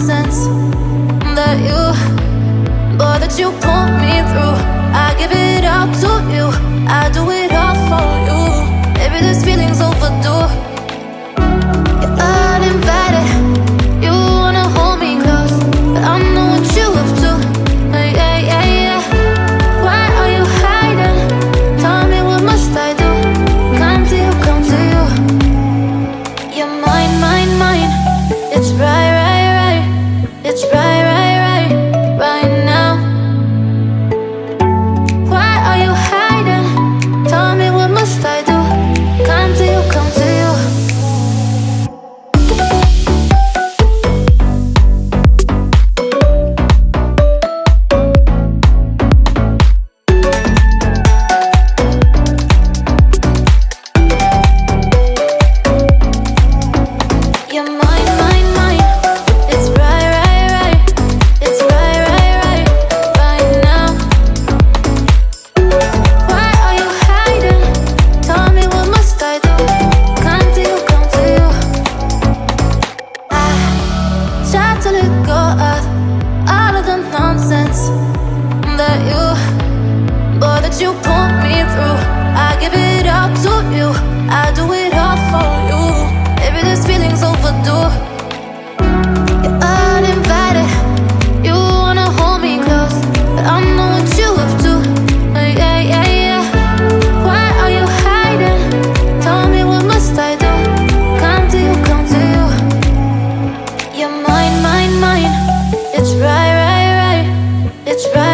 nonsense that you, boy, that you pulled me through. I give it all to you, I do it. all of the nonsense that you, that you put me through. I give it up to you. I do it. Right.